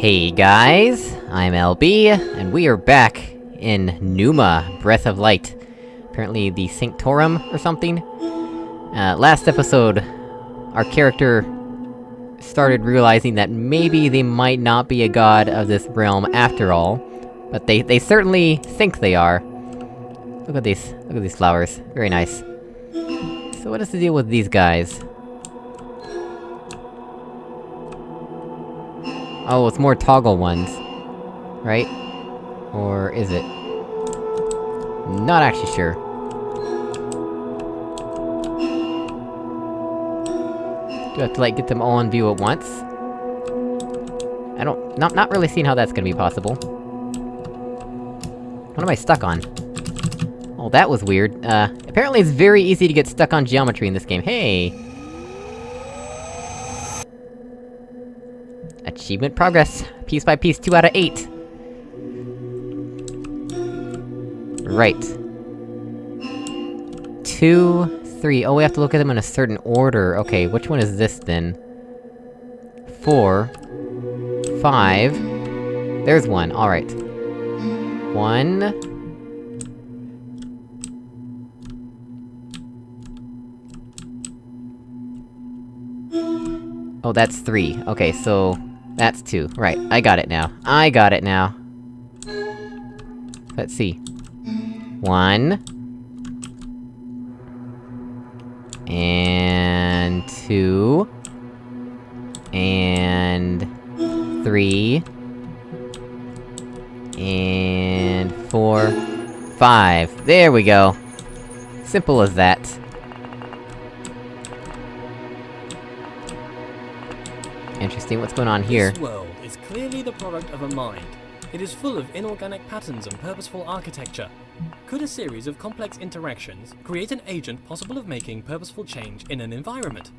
Hey guys, I'm LB, and we are back in Numa, Breath of Light. Apparently the Sanctorum, or something? Uh, last episode, our character started realizing that maybe they might not be a god of this realm after all. But they- they certainly think they are. Look at these- look at these flowers. Very nice. So what is the deal with these guys? Oh, it's more toggle ones. Right? Or is it? Not actually sure. Do I have to, like, get them all in view at once? I don't- not- not really seeing how that's gonna be possible. What am I stuck on? Oh, that was weird. Uh, apparently it's very easy to get stuck on geometry in this game. Hey! Achievement progress. Piece by piece, 2 out of 8. Right. Two, three. Oh, we have to look at them in a certain order. Okay, which one is this, then? Four. Five. There's one, alright. One... Oh, that's three. Okay, so... That's two. Right, I got it now. I got it now. Let's see. One... And... two... And... three... And... four... five. There we go! Simple as that. Interesting, what's going on here? This world is clearly the product of a mind. It is full of inorganic patterns and purposeful architecture. Could a series of complex interactions create an agent possible of making purposeful change in an environment?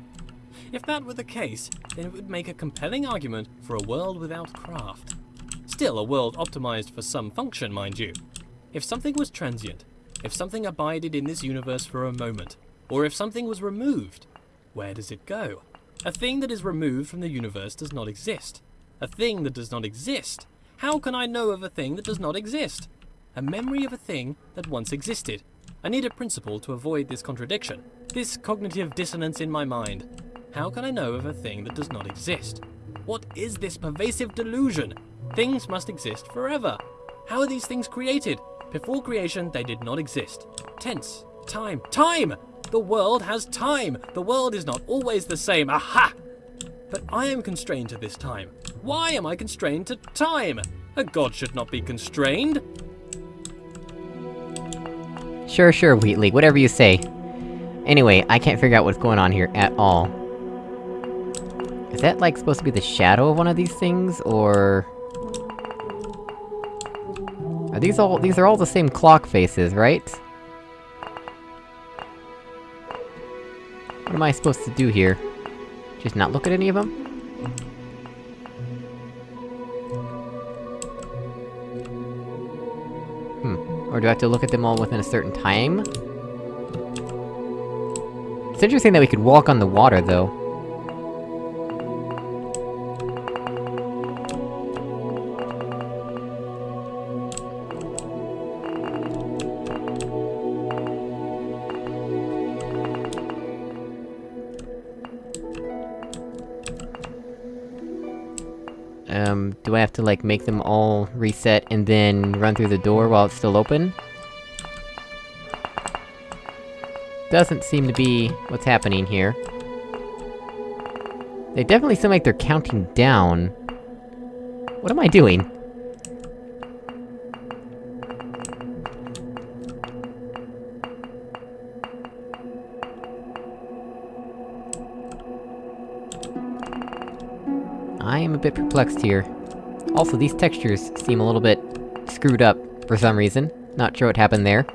If that were the case, then it would make a compelling argument for a world without craft. Still a world optimized for some function, mind you. If something was transient, if something abided in this universe for a moment, or if something was removed, where does it go? A thing that is removed from the universe does not exist. A thing that does not exist. How can I know of a thing that does not exist? A memory of a thing that once existed. I need a principle to avoid this contradiction, this cognitive dissonance in my mind. How can I know of a thing that does not exist? What is this pervasive delusion? Things must exist forever. How are these things created? Before creation, they did not exist. Tense. Time. Time! The world has time! The world is not always the same. Aha! But I am constrained to this time. Why am I constrained to time? A god should not be constrained. Sure, sure, Wheatley, whatever you say. Anyway, I can't figure out what's going on here at all. Is that, like, supposed to be the shadow of one of these things, or...? Are these all- these are all the same clock faces, right? What am I supposed to do here? Just not look at any of them? Hmm. Or do I have to look at them all within a certain time? It's interesting that we could walk on the water, though. Um, do I have to, like, make them all reset and then run through the door while it's still open? Doesn't seem to be what's happening here. They definitely seem like they're counting down. What am I doing? Bit perplexed here. Also, these textures seem a little bit... screwed up, for some reason. Not sure what happened there.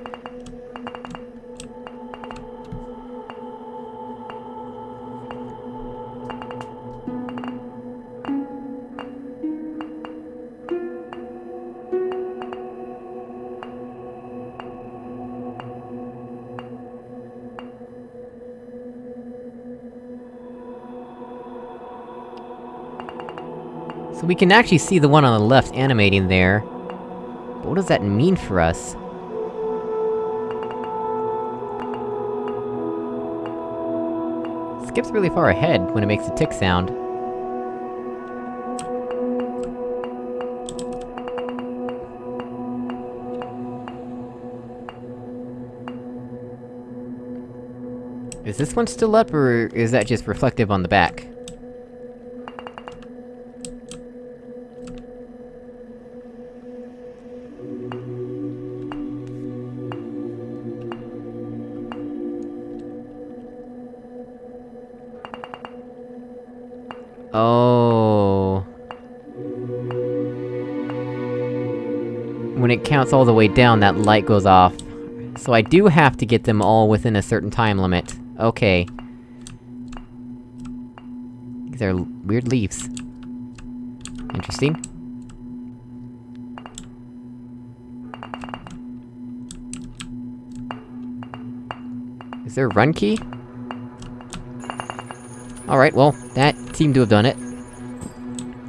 So we can actually see the one on the left animating there. But what does that mean for us? Skips really far ahead when it makes a tick sound. Is this one still up, or is that just reflective on the back? All the way down, that light goes off. So I do have to get them all within a certain time limit. Okay. These are weird leaves. Interesting. Is there a run key? Alright, well, that seemed to have done it.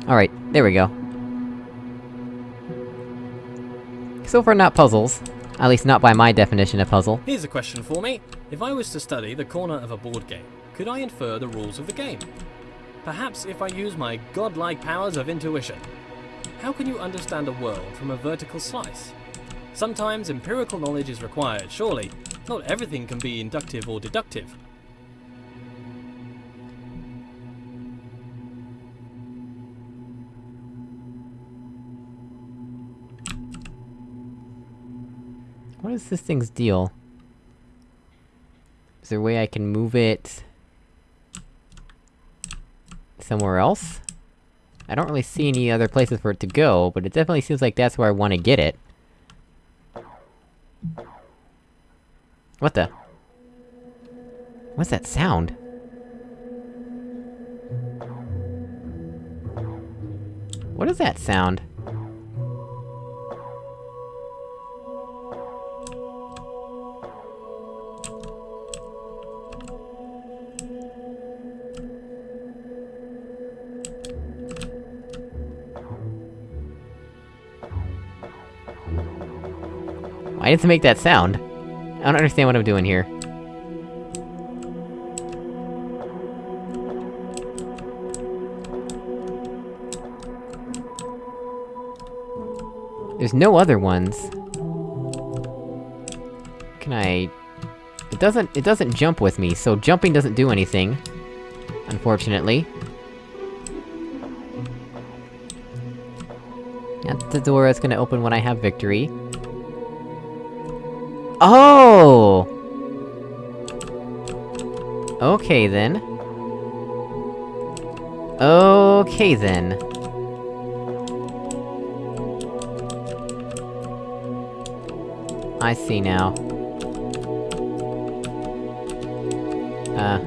Alright, there we go. So far not puzzles. At least not by my definition of puzzle. Here's a question for me. If I was to study the corner of a board game, could I infer the rules of the game? Perhaps if I use my godlike powers of intuition. How can you understand a world from a vertical slice? Sometimes empirical knowledge is required, surely. Not everything can be inductive or deductive. What is this thing's deal? Is there a way I can move it... somewhere else? I don't really see any other places for it to go, but it definitely seems like that's where I wanna get it. What the? What's that sound? What is that sound? Why did it make that sound? I don't understand what I'm doing here. There's no other ones. Can I... It doesn't- it doesn't jump with me, so jumping doesn't do anything. Unfortunately. The door that's gonna open when I have victory. Okay then. Okay then. I see now. Uh...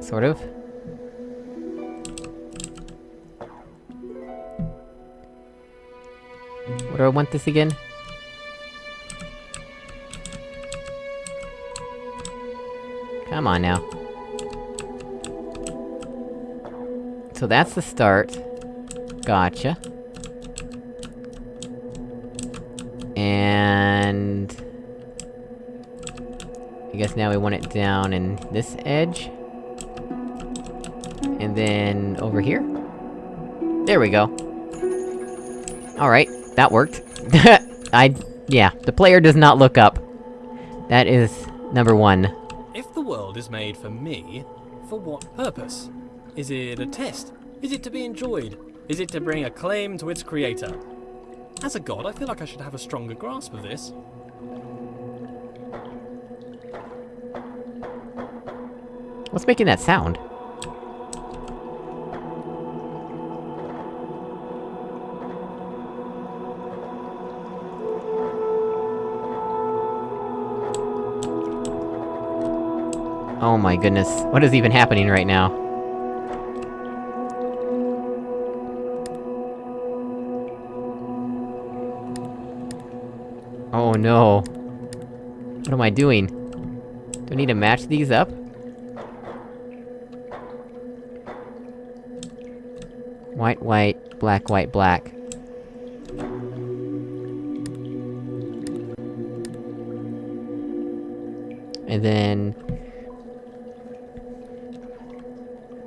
Sort of? What do I want this again? On now. So that's the start. Gotcha. And... I guess now we want it down in this edge. And then... over here? There we go. Alright, that worked. I... yeah, the player does not look up. That is... number one. If is made for me, for what purpose? Is it a test? Is it to be enjoyed? Is it to bring acclaim to its creator? As a god, I feel like I should have a stronger grasp of this. What's making that sound? Oh my goodness, what is even happening right now? Oh no. What am I doing? Do I need to match these up? White, white, black, white, black.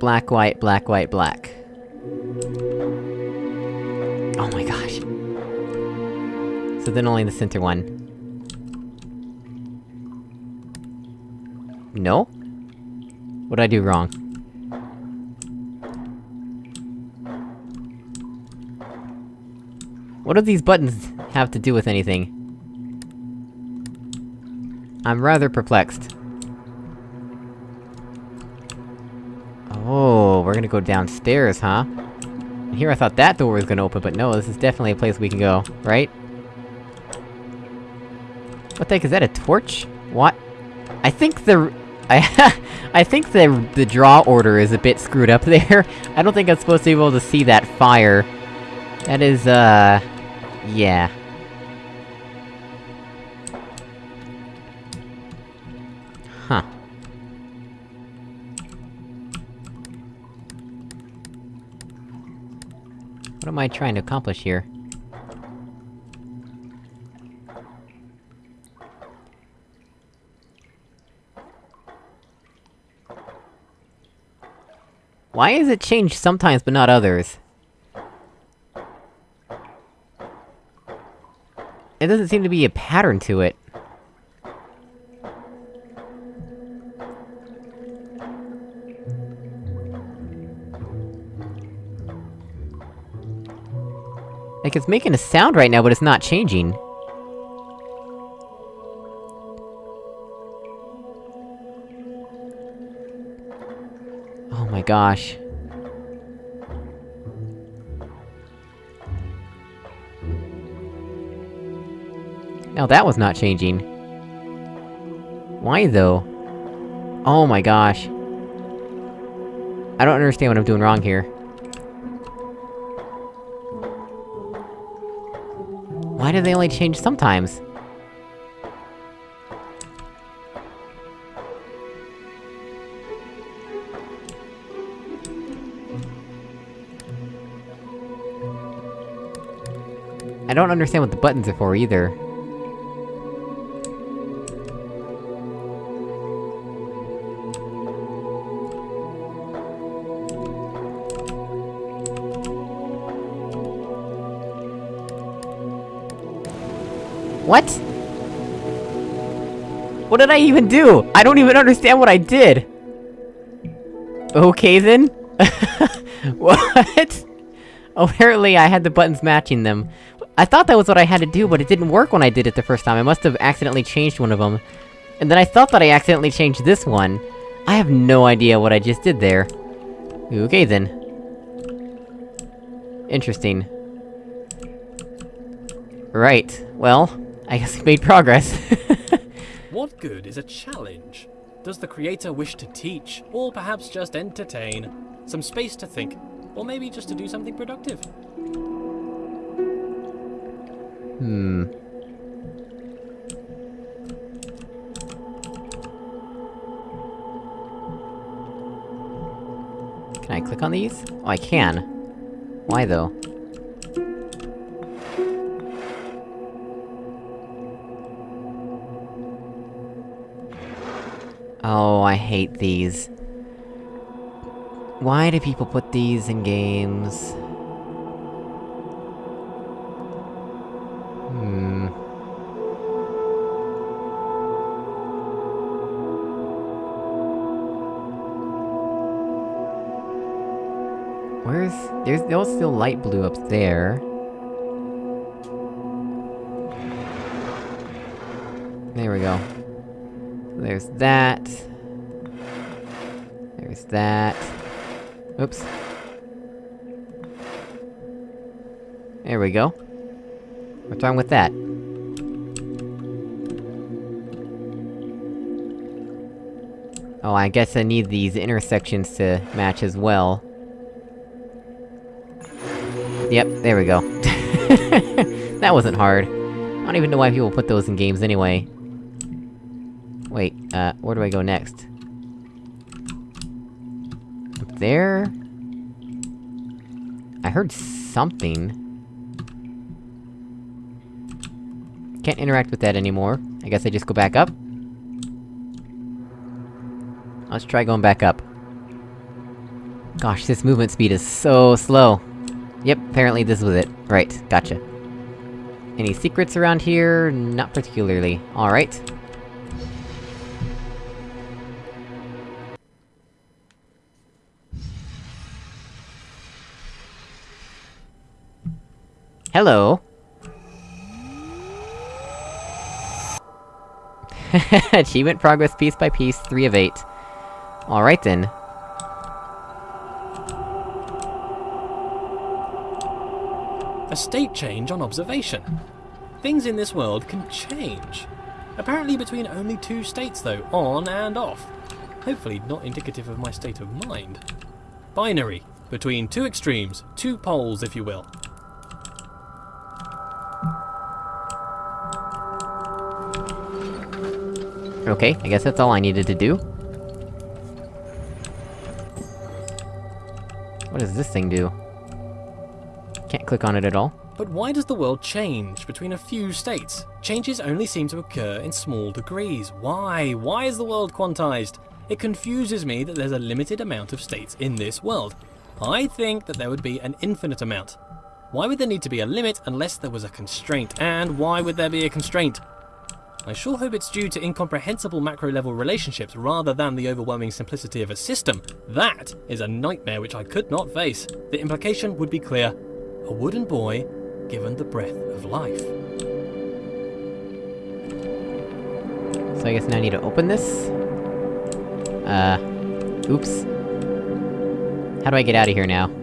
Black, white, black, white, black. Oh my gosh. So then only the center one. No? What did I do wrong? What do these buttons have to do with anything? I'm rather perplexed. Gonna go downstairs, huh? Here I thought that door was gonna open, but no, this is definitely a place we can go, right? What the heck, is that a torch? What? I think the... I, I think the- the draw order is a bit screwed up there. I don't think I'm supposed to be able to see that fire. That is, uh... Yeah. What am I trying to accomplish here? Why is it changed sometimes but not others? It doesn't seem to be a pattern to it. Like, it's making a sound right now, but it's not changing. Oh my gosh. Now that was not changing. Why though? Oh my gosh. I don't understand what I'm doing wrong here. Why do they only change sometimes? I don't understand what the buttons are for, either. What? What did I even do? I don't even understand what I did! Okay then? what? Apparently I had the buttons matching them. I thought that was what I had to do, but it didn't work when I did it the first time. I must have accidentally changed one of them. And then I thought that I accidentally changed this one. I have no idea what I just did there. Okay then. Interesting. Right, well, I guess we made progress. What good is a challenge? Does the creator wish to teach, or perhaps just entertain? Some space to think, or maybe just to do something productive? hmm. Can I click on these? Oh, I can. Why though? Oh, I hate these. Why do people put these in games? Hmm... Where's... There's, still light blue up there. There we go. There's that. Oops. There we go. What's wrong with that? Oh, I guess I need these intersections to match as well. Yep, there we go. that wasn't hard. I don't even know why people put those in games anyway. Wait, uh, where do I go next? There? I heard something. Can't interact with that anymore. I guess I just go back up? Let's try going back up. Gosh, this movement speed is so slow. Yep, apparently this was it. Right, gotcha. Any secrets around here? Not particularly. Alright. Hello! Achievement progress piece by piece, 3 of 8. Alright then. A state change on observation. Things in this world can change. Apparently between only two states though, on and off. Hopefully not indicative of my state of mind. Binary. Between two extremes, two poles if you will. Okay, I guess that's all I needed to do. What does this thing do? Can't click on it at all. But why does the world change between a few states? Changes only seem to occur in small degrees. Why? Why is the world quantized? It confuses me that there's a limited amount of states in this world. I think that there would be an infinite amount. Why would there need to be a limit unless there was a constraint? And why would there be a constraint? I sure hope it's due to incomprehensible macro-level relationships rather than the overwhelming simplicity of a system. That is a nightmare which I could not face. The implication would be clear. A wooden boy given the breath of life. So I guess now I need to open this? Uh... Oops. How do I get out of here now?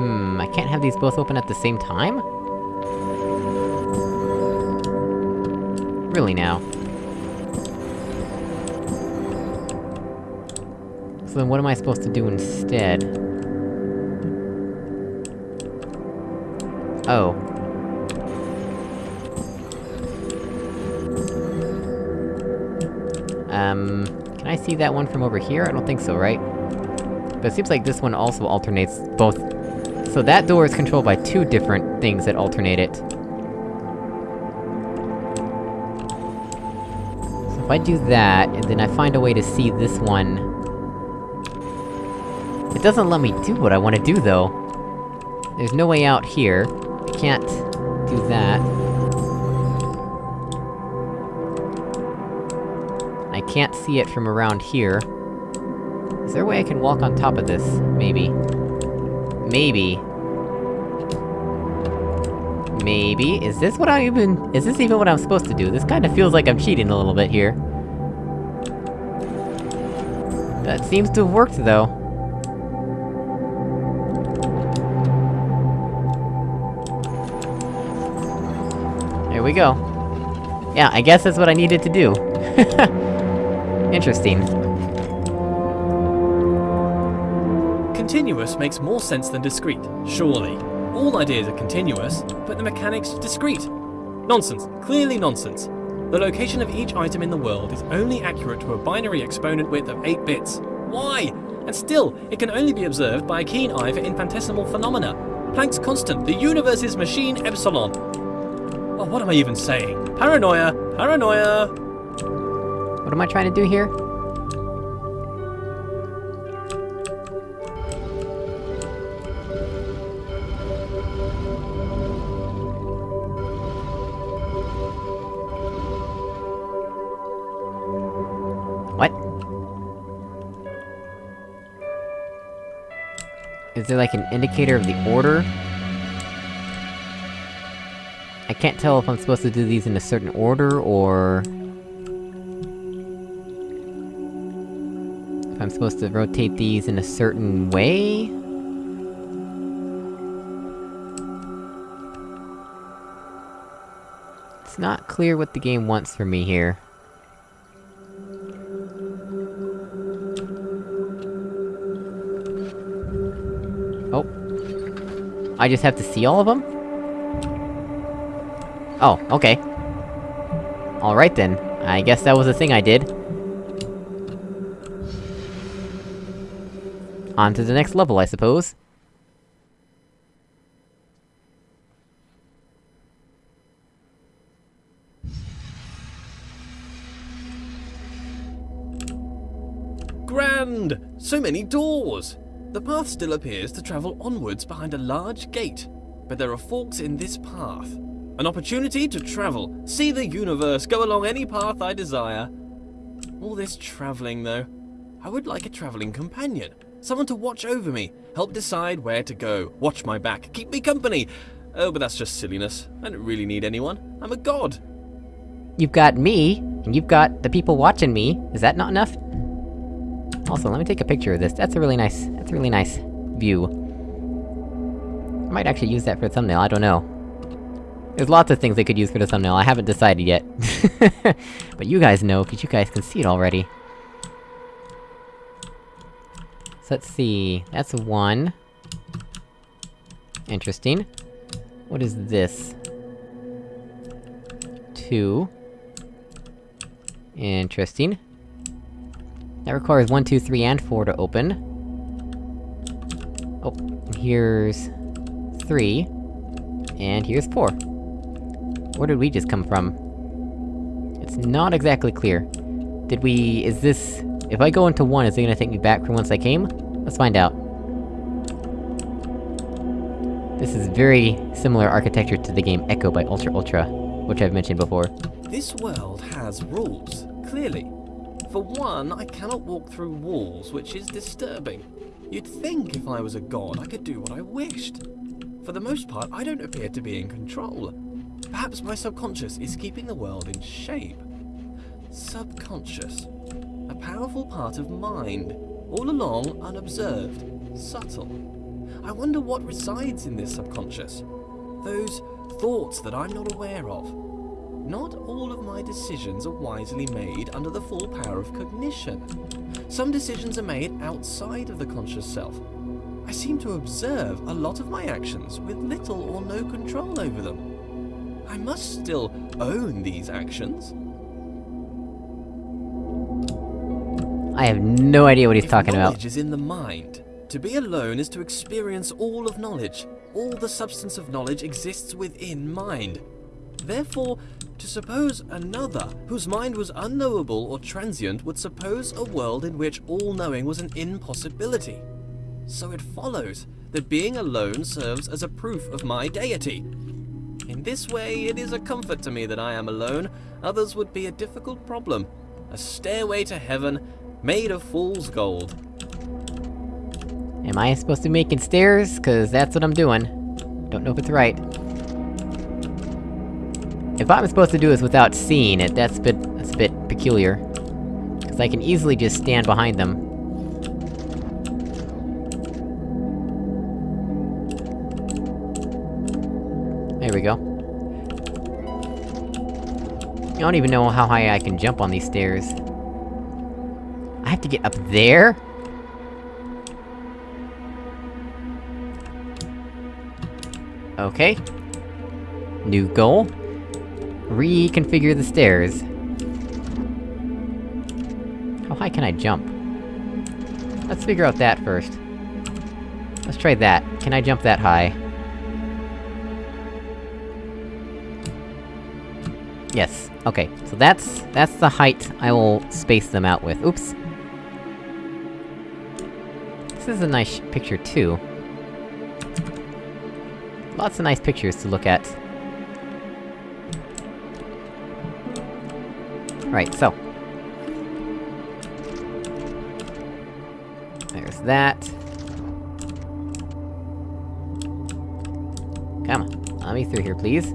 Hmm, I can't have these both open at the same time? Really now? So then what am I supposed to do instead? Oh. Um... Can I see that one from over here? I don't think so, right? But it seems like this one also alternates both... So that door is controlled by two different things that alternate it. So if I do that, and then I find a way to see this one... It doesn't let me do what I want to do, though. There's no way out here. I can't... do that. I can't see it from around here. Is there a way I can walk on top of this? Maybe. Maybe. Maybe? Is this what I even- is this even what I'm supposed to do? This kinda feels like I'm cheating a little bit here. That seems to have worked, though. Here we go. Yeah, I guess that's what I needed to do. Interesting. Continuous makes more sense than discrete, surely. All ideas are continuous, but the mechanics discrete. Nonsense, clearly nonsense. The location of each item in the world is only accurate to a binary exponent width of 8 bits. Why? And still, it can only be observed by a keen eye for infinitesimal phenomena. Planck's constant, the universe's machine epsilon. Oh, what am I even saying? Paranoia! Paranoia! What am I trying to do here? There like an indicator of the order? I can't tell if I'm supposed to do these in a certain order, or... If I'm supposed to rotate these in a certain way? It's not clear what the game wants from me here. I just have to see all of them? Oh, okay. Alright then, I guess that was the thing I did. On to the next level, I suppose. Grand! So many doors! The path still appears to travel onwards behind a large gate, but there are forks in this path. An opportunity to travel, see the universe, go along any path I desire. All this travelling, though. I would like a travelling companion. Someone to watch over me, help decide where to go, watch my back, keep me company. Oh, but that's just silliness. I don't really need anyone. I'm a god. You've got me, and you've got the people watching me. Is that not enough? Also, let me take a picture of this. That's a really nice- that's a really nice view. I might actually use that for a thumbnail, I don't know. There's lots of things they could use for the thumbnail, I haven't decided yet. but you guys know, cause you guys can see it already. So let's see... that's one. Interesting. What is this? Two. Interesting. That requires one, two, three, and 4 to open. Oh, here's... three. And here's four. Where did we just come from? It's not exactly clear. Did we... is this... if I go into one, is it gonna take me back from whence I came? Let's find out. This is very similar architecture to the game Echo by Ultra Ultra, which I've mentioned before. This world has rules, clearly. For one, I cannot walk through walls, which is disturbing. You'd think if I was a god, I could do what I wished. For the most part, I don't appear to be in control. Perhaps my subconscious is keeping the world in shape. Subconscious. A powerful part of mind, all along unobserved, subtle. I wonder what resides in this subconscious. Those thoughts that I'm not aware of. Not all of my decisions are wisely made under the full power of cognition. Some decisions are made outside of the conscious self. I seem to observe a lot of my actions with little or no control over them. I must still own these actions. I have no idea what he's if talking knowledge about. is in the mind. To be alone is to experience all of knowledge. All the substance of knowledge exists within mind. Therefore, to suppose another, whose mind was unknowable or transient, would suppose a world in which all knowing was an impossibility. So it follows that being alone serves as a proof of my deity. In this way, it is a comfort to me that I am alone, others would be a difficult problem. A stairway to heaven made of fool's gold. Am I supposed to be making stairs? Cause that's what I'm doing. Don't know if it's right. If I'm supposed to do this without seeing it, that's a bit- that's a bit peculiar. Cause I can easily just stand behind them. There we go. I don't even know how high I can jump on these stairs. I have to get up there? Okay. New goal. Reconfigure the stairs. How high can I jump? Let's figure out that first. Let's try that. Can I jump that high? Yes. Okay, so that's- that's the height I will space them out with. Oops. This is a nice picture, too. Lots of nice pictures to look at. Right, so. There's that. Come on, let me through here, please.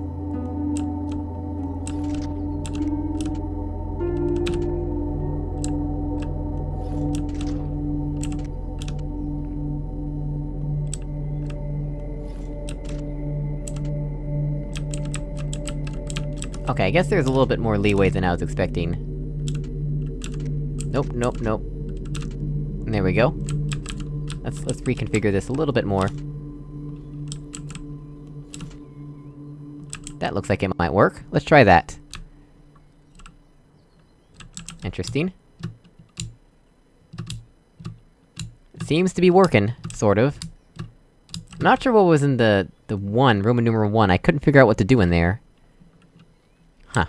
I guess there's a little bit more leeway than I was expecting. Nope, nope, nope. There we go. Let's- let's reconfigure this a little bit more. That looks like it might work. Let's try that. Interesting. Seems to be working, sort of. Not sure what was in the... the one, Roman numeral one, I couldn't figure out what to do in there. Huh.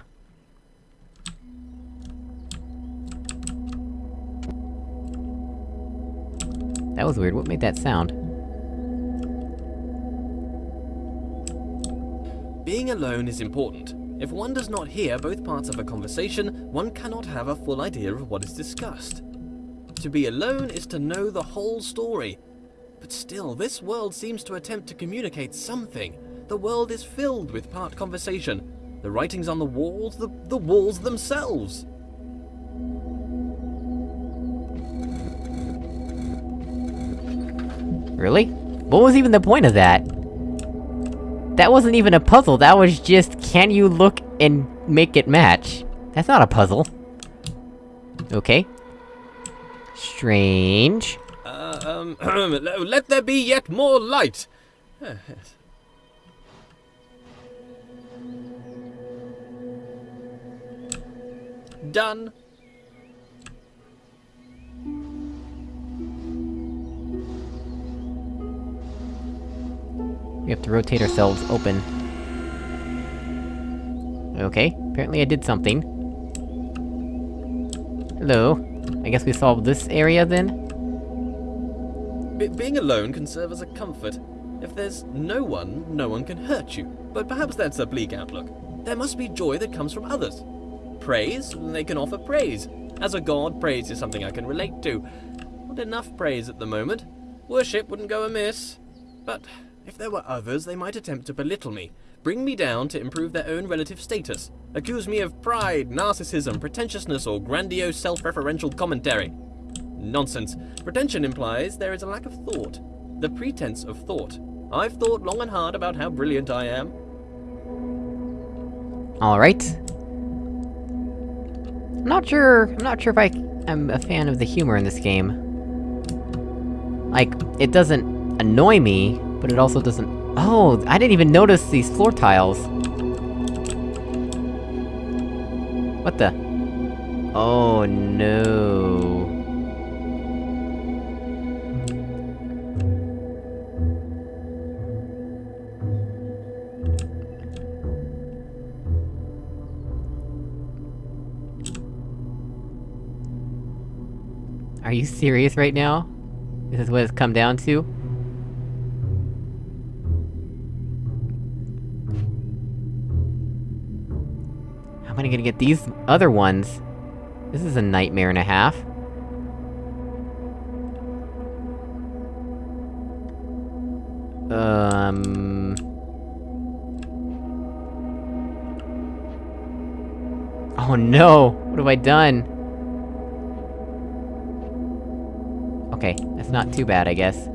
That was weird, what made that sound? Being alone is important. If one does not hear both parts of a conversation, one cannot have a full idea of what is discussed. To be alone is to know the whole story. But still, this world seems to attempt to communicate something. The world is filled with part conversation. The writings on the walls, the, the walls themselves. Really? What was even the point of that? That wasn't even a puzzle, that was just, can you look and make it match? That's not a puzzle. Okay. Strange. Uh, um, let there be yet more light. Done. We have to rotate ourselves open. Okay, apparently I did something. Hello. I guess we solved this area, then? Be being alone can serve as a comfort. If there's no one, no one can hurt you. But perhaps that's a bleak outlook. There must be joy that comes from others. Praise? They can offer praise. As a god, praise is something I can relate to. Not enough praise at the moment. Worship wouldn't go amiss. But if there were others, they might attempt to belittle me, bring me down to improve their own relative status, accuse me of pride, narcissism, pretentiousness, or grandiose self-referential commentary. Nonsense. Pretension implies there is a lack of thought. The pretense of thought. I've thought long and hard about how brilliant I am. Alright. I'm not sure... I'm not sure if I... I'm a fan of the humor in this game. Like, it doesn't annoy me, but it also doesn't... Oh, I didn't even notice these floor tiles! What the? Oh no... Are you serious right now? This is what it's come down to? I gonna get these other ones? This is a nightmare and a half. Um... Oh no! What have I done? Okay, that's not too bad, I guess.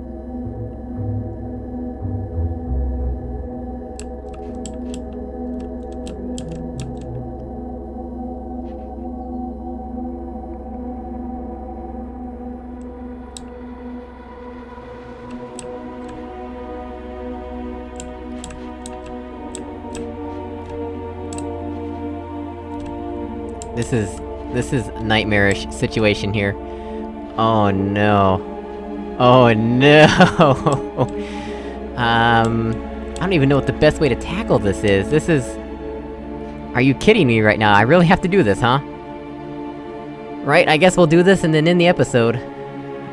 This is... this is nightmarish situation here. Oh no. Oh no! um... I don't even know what the best way to tackle this is, this is... Are you kidding me right now? I really have to do this, huh? Right, I guess we'll do this and then end the episode.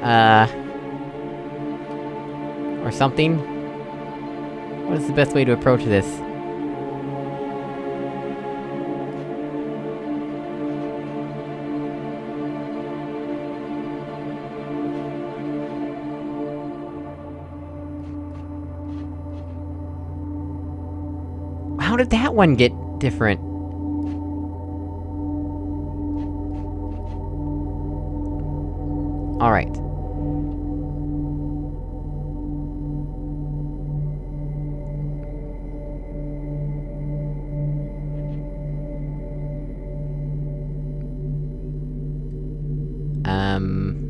Uh... Or something? What is the best way to approach this? One get different? Alright. Um...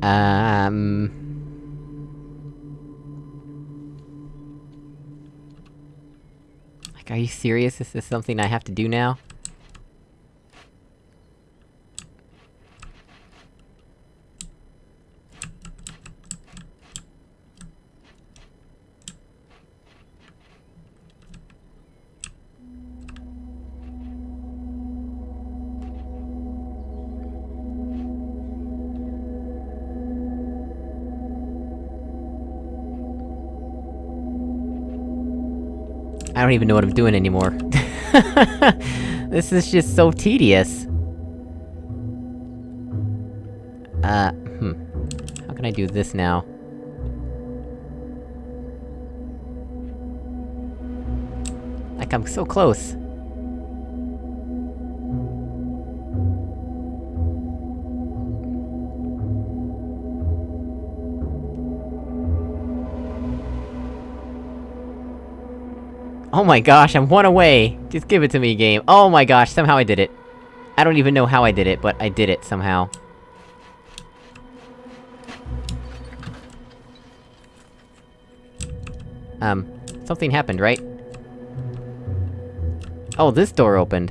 Hmm. Um... are you serious? This is this something I have to do now? Don't even know what I'm doing anymore. this is just so tedious. Uh, hmm. How can I do this now? Like, I'm so close. Oh my gosh, I'm one away! Just give it to me, game. Oh my gosh, somehow I did it. I don't even know how I did it, but I did it somehow. Um, something happened, right? Oh, this door opened.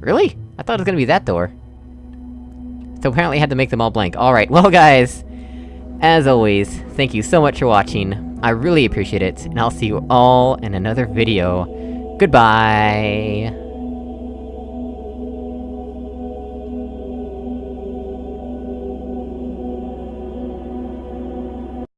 Really? I thought it was gonna be that door. So apparently I had to make them all blank. Alright, well guys... As always, thank you so much for watching. I really appreciate it, and I'll see you all in another video. Goodbye!